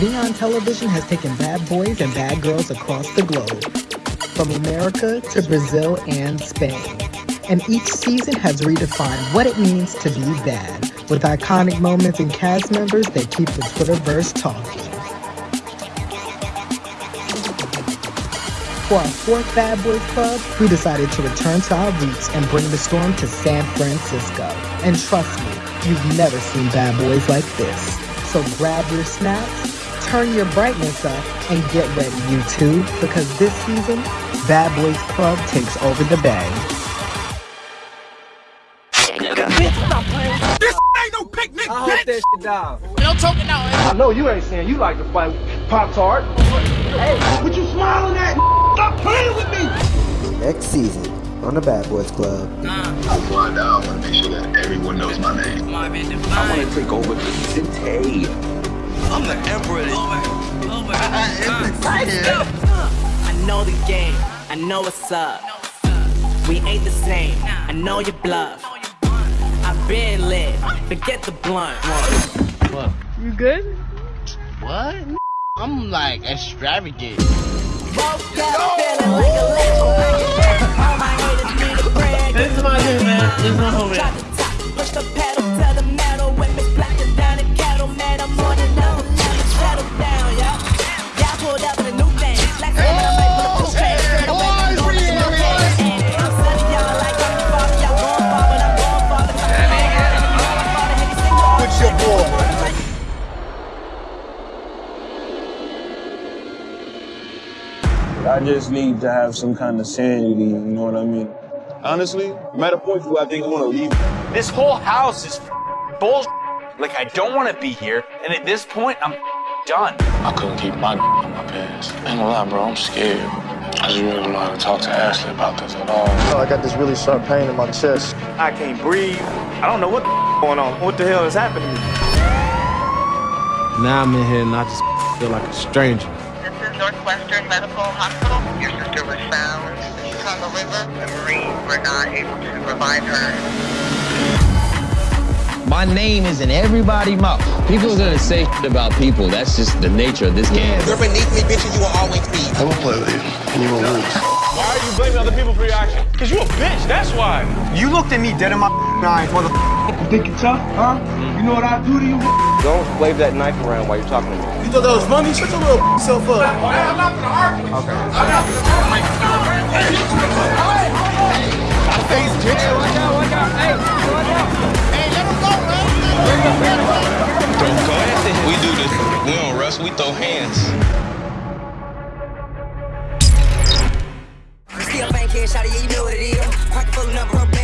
Neon Television has taken bad boys and bad girls across the globe, from America to Brazil and Spain. And each season has redefined what it means to be bad, with iconic moments and cast members that keep the Twitterverse talking. For our fourth Bad Boys Club, we decided to return to our roots and bring the storm to San Francisco. And trust me, you've never seen Bad Boys like this. So grab your snacks, turn your brightness up, and get ready, YouTube, because this season, Bad Boys Club takes over the bay. This ain't no picnic, I hope bitch! that shit down. No talking out. I know you ain't saying you like to fight Pop Tart. Hey, what you smiling at? Stop playing with me! Next season on the Bad Boys Club. I find out, I want to make sure that everyone knows my name. I want to take over the city. I'm the emperor. Over. Over. I know the game. I know what's up. We ain't the same. I know your bluff. I've been lit. Forget the blunt. What? You good? What? I'm like extravagant. This is my dude, man. This is my homie. I just need to have some kind of sanity, you know what I mean? Honestly, I'm at a point where I think I want to leave. This whole house is bullshit. Like, I don't want to be here, and at this point, I'm done. I couldn't keep my on my pants. Ain't gonna lie, bro, I'm scared. I just really don't know how to talk to Ashley about this at all. I got this really sharp pain in my chest. I can't breathe. I don't know what the going on. What the hell is happening to me? Now I'm in here and I just feel like a stranger. This is Northwestern Medical Hospital. Your sister was found in the Chicago River. The Marines were not able to revive her. My name is in everybody's mouth. People are gonna say shit about people. That's just the nature of this game. You're beneath me, bitch, and you will always be. I will play with you, and you will lose. Why are you blaming other people for your actions? Because you a bitch, that's why. You looked at me dead in my eyes, mother. You think you're tough, huh? You know what I do to you? Don't wave that knife around while you're talking to me. You thought that was funny? Shut your little self up. I'm not gonna argue. Okay. Face, bitch. Watch out, watch out. Hey, watch out. Bro, go after him. We do this. We don't wrestle, we throw hands. Still banking, shawty, yeah, you know what it is. Pocket full of number